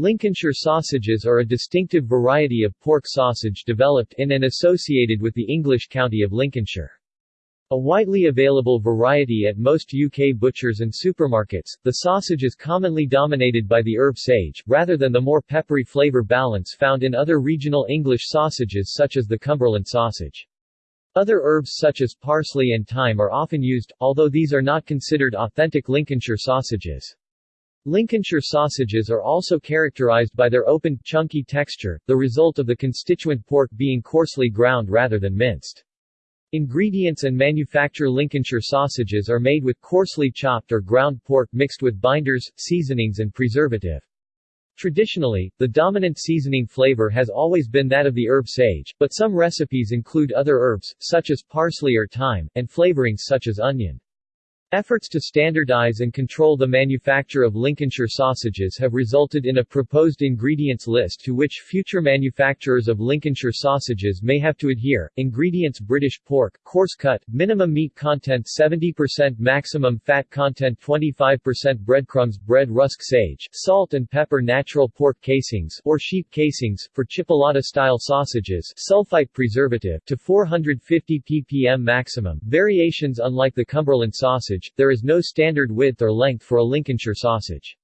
Lincolnshire sausages are a distinctive variety of pork sausage developed in and associated with the English county of Lincolnshire. A widely available variety at most UK butchers and supermarkets, the sausage is commonly dominated by the herb sage, rather than the more peppery flavour balance found in other regional English sausages such as the Cumberland sausage. Other herbs such as parsley and thyme are often used, although these are not considered authentic Lincolnshire sausages. Lincolnshire sausages are also characterized by their open, chunky texture, the result of the constituent pork being coarsely ground rather than minced. Ingredients and manufacture Lincolnshire sausages are made with coarsely chopped or ground pork mixed with binders, seasonings and preservative. Traditionally, the dominant seasoning flavor has always been that of the herb sage, but some recipes include other herbs, such as parsley or thyme, and flavorings such as onion. Efforts to standardize and control the manufacture of Lincolnshire sausages have resulted in a proposed ingredients list to which future manufacturers of Lincolnshire sausages may have to adhere. Ingredients British pork, coarse cut, minimum meat content 70% maximum fat content 25% breadcrumbs bread rusk sage, salt and pepper natural pork casings or sheep casings for chipolata style sausages, sulfite preservative to 450 ppm maximum. Variations unlike the Cumberland sausage sausage, there is no standard width or length for a Lincolnshire sausage.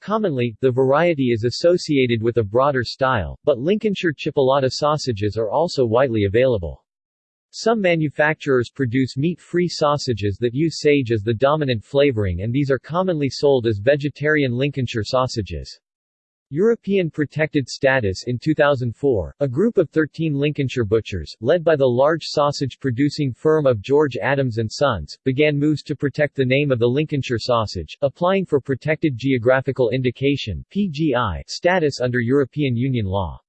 Commonly, the variety is associated with a broader style, but Lincolnshire chipolata sausages are also widely available. Some manufacturers produce meat-free sausages that use sage as the dominant flavoring and these are commonly sold as vegetarian Lincolnshire sausages. European protected status in 2004, a group of 13 Lincolnshire butchers, led by the large sausage-producing firm of George Adams & Sons, began moves to protect the name of the Lincolnshire sausage, applying for Protected Geographical Indication PGI status under European Union law.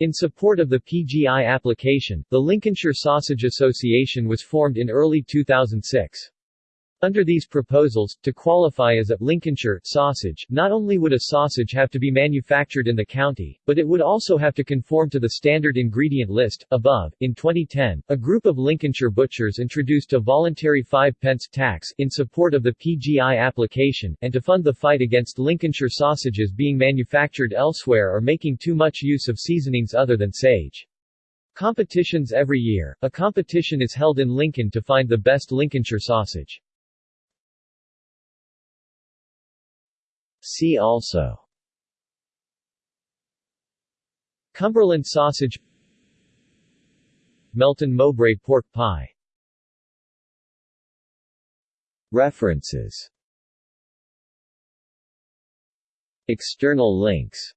In support of the PGI application, the Lincolnshire Sausage Association was formed in early 2006. Under these proposals, to qualify as a Lincolnshire sausage, not only would a sausage have to be manufactured in the county, but it would also have to conform to the standard ingredient list. Above, in 2010, a group of Lincolnshire butchers introduced a voluntary 5 pence tax in support of the PGI application, and to fund the fight against Lincolnshire sausages being manufactured elsewhere or making too much use of seasonings other than sage. Competitions every year, a competition is held in Lincoln to find the best Lincolnshire sausage. See also. Cumberland sausage. Melton Mowbray pork pie. References. External links.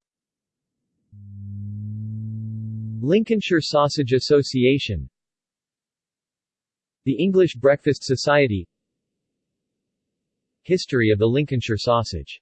Lincolnshire Sausage Association. The English Breakfast Society. History of the Lincolnshire sausage